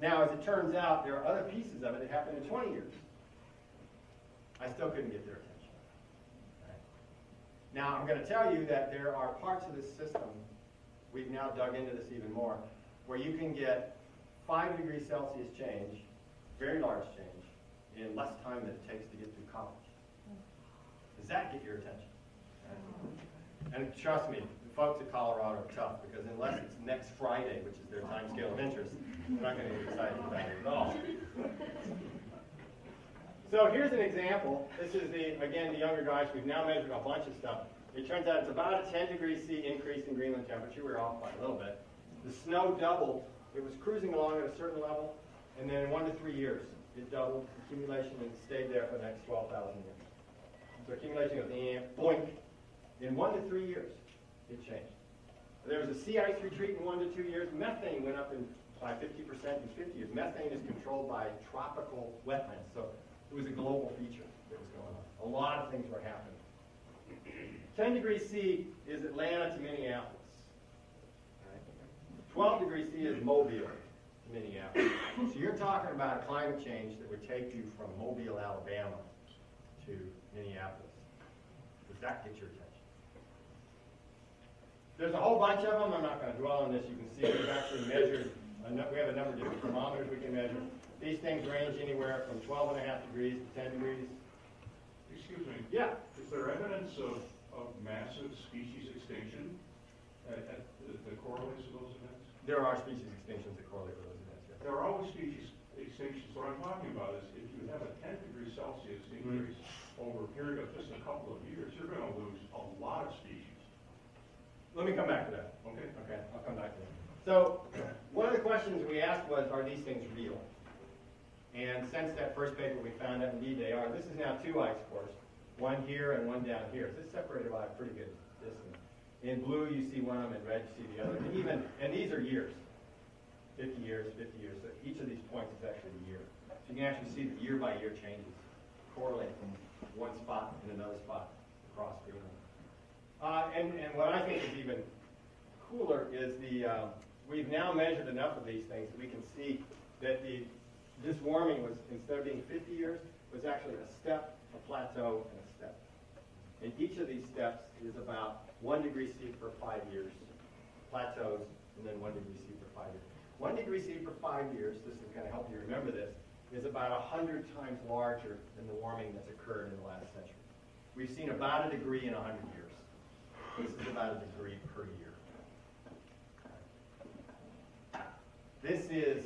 Now, as it turns out, there are other pieces of it that happened in 20 years. I still couldn't get their attention. Now, I'm going to tell you that there are parts of this system, we've now dug into this even more, where you can get 5 degrees Celsius change, very large change, in less time than it takes to get through college. Does that get your attention? And trust me, the folks at Colorado are tough, because unless it's next Friday, which is their time scale of interest, they're not going to get excited about it at all. So here's an example. This is the, again, the Younger Dryas. We've now measured a bunch of stuff. It turns out it's about a 10 degrees C increase in Greenland temperature. We're off by a little bit. The snow doubled. It was cruising along at a certain level, and then in one to three years, it doubled accumulation and stayed there for the next 12,000 years. So accumulation goes, eh, boink. In one to three years, it changed. There was a sea ice retreat in one to two years. Methane went up in, by 50% in 50 years. Methane is controlled by tropical wetlands, so it was a global feature that was going on. A lot of things were happening. 10 degrees C is Atlanta to Minneapolis. Right? 12 degrees C is Mobile Minneapolis. So you're talking about a climate change that would take you from Mobile, Alabama to Minneapolis. Does that get your attention? There's a whole bunch of them. I'm not going to dwell on this. You can see we've actually measured, we have a number of different thermometers we can measure. These things range anywhere from 12 and a half degrees to 10 degrees. Excuse me, Yeah, is there evidence of, of massive species extinction at, at, that correlates with those events? There are species extinctions that correlate with those events. yes. There are always species extinctions. What I'm talking about is if you have a 10 degree Celsius mm-hmm. increase over a period of just a couple of years, you're going to lose a lot of species. Let me come back to that. Okay? Okay, I'll come back to that. So, one of the questions we asked was, are these things real? And since that first paper, we found that indeed they are. This is now two ice cores, one here and one down here. So it's separated by a pretty good. In blue, you see one of them, in red, you see the other. And even, and these are years. 50 years, 50 years. So each of these points is actually a year. So you can actually see the year-by-year changes correlate from one spot and another spot across Greenland. Uh, and, and what I think is even cooler is the, uh, we've now measured enough of these things that we can see that the, this warming was, instead of being 50 years, was actually a step, a plateau, and a step. And each of these steps is about one degree C for five years, plateaus, and then one degree C for five years. One degree C for five years, this is going to help you remember this, is about 100 times larger than the warming that's occurred in the last century. We've seen about a degree in 100 years. This is about a degree per year. This is,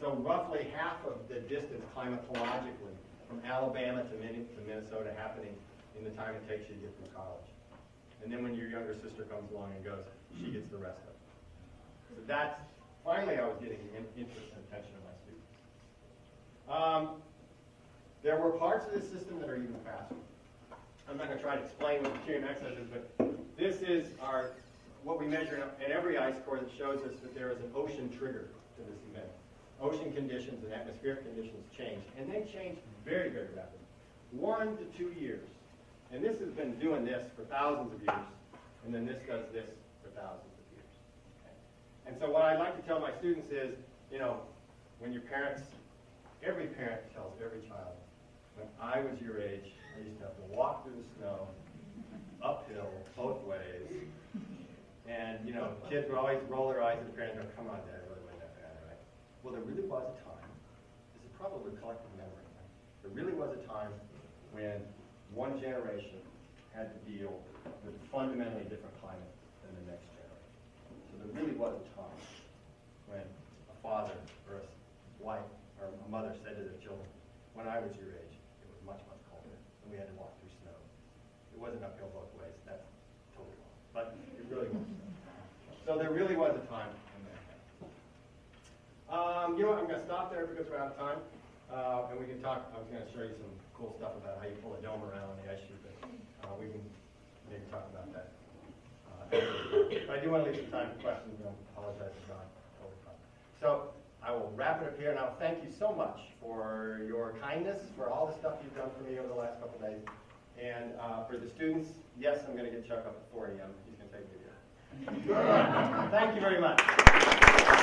so roughly half of the distance climatologically from Alabama to Min- to Minnesota happening in the time it takes you to get through college. And then when your younger sister comes along and goes, she gets the rest of it. So that's, finally I was getting interest and attention of my students. Um, there were parts of the system that are even faster. I'm not going to try to explain what the QMX is, but this is our, what we measure in every ice core that shows us that there is an ocean trigger to this event. Ocean conditions and atmospheric conditions change, and they change very, very rapidly. one to two years. And this has been doing this for thousands of years, and then this does this for thousands of years. okay? And so what I like to tell my students is, you know, when your parents, every parent tells every child, when I was your age, I used to have to walk through the snow, uphill, both ways. And, you know, kids would always roll their eyes at the parents and go, come on, Dad, it really wasn't that bad, right? Well, there really was a time, this is probably a collective memory, right? there really was a time when one generation had to deal with a fundamentally different climate than the next generation. So there really was a time when a father or a wife or a mother said to their children, when I was your age, it was much, much colder, and we had to walk through snow. It wasn't uphill both ways, that's totally wrong, but it really was. So there really was a time. Um, you know what, I'm gonna stop there because we're out of time, uh, and we can talk, I was gonna show you some cool stuff about how you pull a dome around the ice sheet, but, uh, we can maybe talk about that. Uh, But I do wanna leave some time for questions, I apologize for totally fine. So, I will wrap it up here, and I'll thank you so much for your kindness, for all the stuff you've done for me over the last couple days. And, uh, for the students, yes, I'm gonna get Chuck up at four AM, he's gonna take me there. Thank you very much.